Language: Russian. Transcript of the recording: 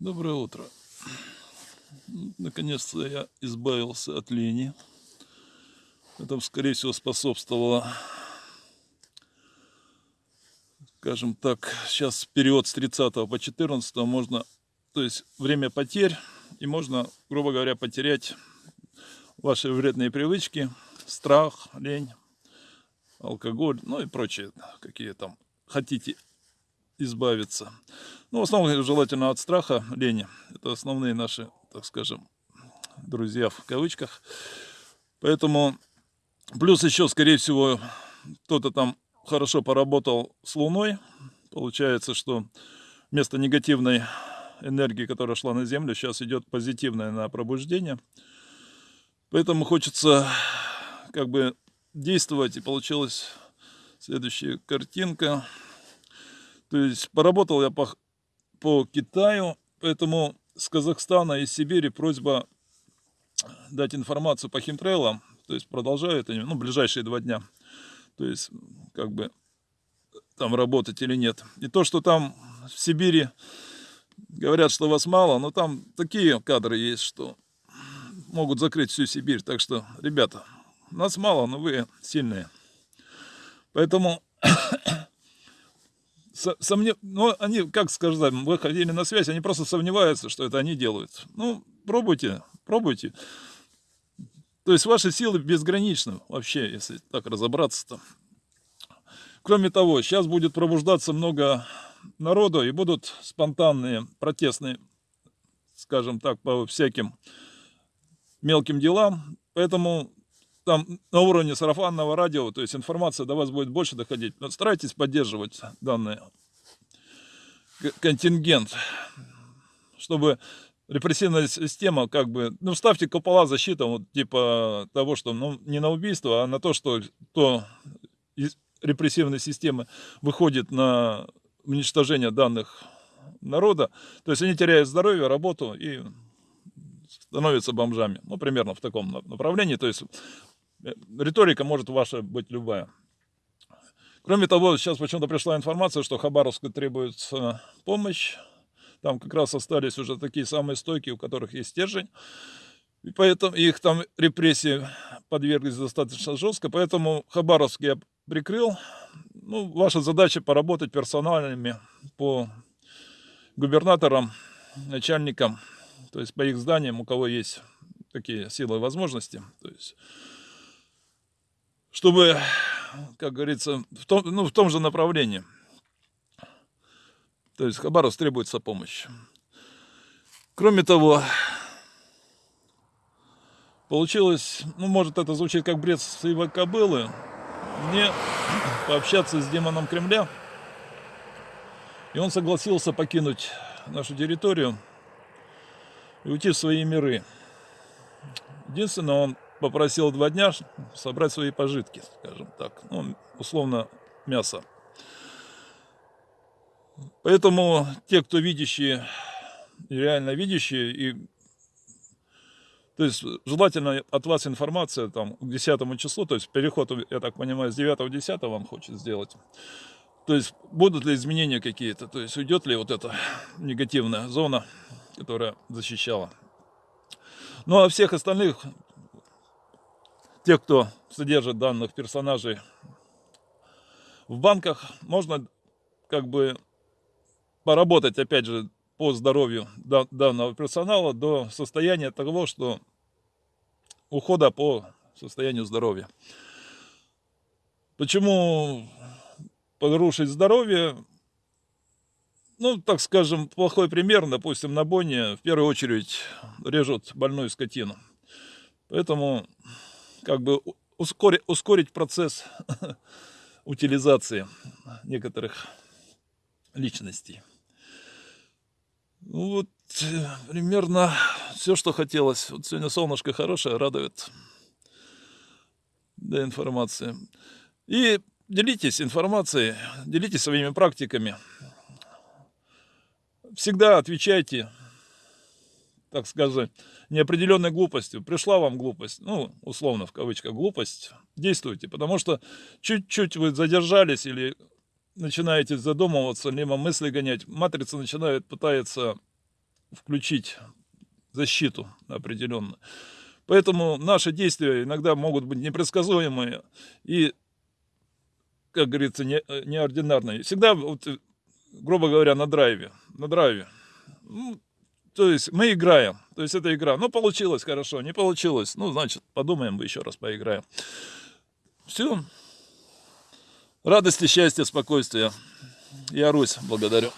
Доброе утро. Наконец-то я избавился от лени. Это, скорее всего, способствовало, скажем так, сейчас период с 30 по 14 можно, то есть время потерь, и можно, грубо говоря, потерять ваши вредные привычки, страх, лень, алкоголь, ну и прочие, какие там хотите избавиться. Ну, в основном желательно от страха, лени. Это основные наши, так скажем, друзья в кавычках. Поэтому, плюс еще, скорее всего, кто-то там хорошо поработал с Луной. Получается, что вместо негативной энергии, которая шла на Землю, сейчас идет позитивная на пробуждение. Поэтому хочется как бы действовать. И получилась следующая картинка. То есть поработал я по, по Китаю, поэтому с Казахстана и Сибири просьба дать информацию по химтрейлам. То есть продолжают они, ну, ближайшие два дня. То есть, как бы, там работать или нет. И то, что там в Сибири говорят, что вас мало, но там такие кадры есть, что могут закрыть всю Сибирь. Так что, ребята, нас мало, но вы сильные. Поэтому сомнев... ну, они, как сказать, выходили на связь, они просто сомневаются, что это они делают. Ну, пробуйте, пробуйте. То есть ваши силы безграничны вообще, если так разобраться-то. Кроме того, сейчас будет пробуждаться много народу и будут спонтанные протестные, скажем так, по всяким мелким делам. Поэтому там на уровне сарафанного радио, то есть информация до вас будет больше доходить. Но старайтесь поддерживать данный контингент, чтобы репрессивная система как бы, ну ставьте купола защиты, вот, типа того, что ну, не на убийство, а на то, что то из репрессивной системы выходит на уничтожение данных народа, то есть они теряют здоровье, работу и становятся бомжами. Ну, примерно в таком направлении. То есть риторика может ваша быть любая. Кроме того, сейчас почему-то пришла информация, что Хабаровску требуется помощь. Там как раз остались уже такие самые стойкие, у которых есть стержень. И поэтому их там репрессии подверглись достаточно жестко. Поэтому Хабаровск я прикрыл. Ну, ваша задача поработать персональными по губернаторам, начальникам, то есть по их зданиям, у кого есть такие силы и возможности. То есть чтобы, как говорится, в том, ну, в том же направлении. То есть Хабаровск требуется помощь. Кроме того, получилось, ну, может, это звучит как бред сивой кобылы, мне пообщаться с демоном Кремля, и он согласился покинуть нашу территорию и уйти в свои миры. Единственное, он попросил два дня собрать свои пожитки, скажем так, ну, условно мясо. Поэтому те, кто видящие, реально видящие, и то есть желательно от вас информация там к 10 числу, то есть переход, я так понимаю, с 9 10 вам хочет сделать. То есть будут ли изменения какие-то, то есть уйдет ли вот эта негативная зона, которая защищала. Ну а всех остальных тех, кто содержит данных персонажей в банках, можно как бы поработать, опять же, по здоровью данного персонала до состояния того, что ухода по состоянию здоровья. Почему порушить здоровье? Ну, так скажем, плохой пример, допустим, на Боне в первую очередь режут больную скотину. Поэтому как бы ускорить, ускорить процесс утилизации некоторых личностей. Ну вот примерно все, что хотелось. Вот сегодня солнышко хорошее, радует для информации. И делитесь информацией, делитесь своими практиками. Всегда отвечайте так сказать, неопределенной глупостью. Пришла вам глупость, ну, условно, в кавычках, глупость, действуйте. Потому что чуть-чуть вы задержались или начинаете задумываться, либо мысли гонять, матрица начинает, пытается включить защиту определенную. Поэтому наши действия иногда могут быть непредсказуемые и, как говорится, не, неординарные. Всегда, вот, грубо говоря, на драйве. На драйве. Ну, то есть мы играем. То есть это игра. Ну, получилось хорошо, не получилось. Ну, значит, подумаем, еще раз поиграем. Все. Радости, счастья, спокойствия. Я Русь, благодарю.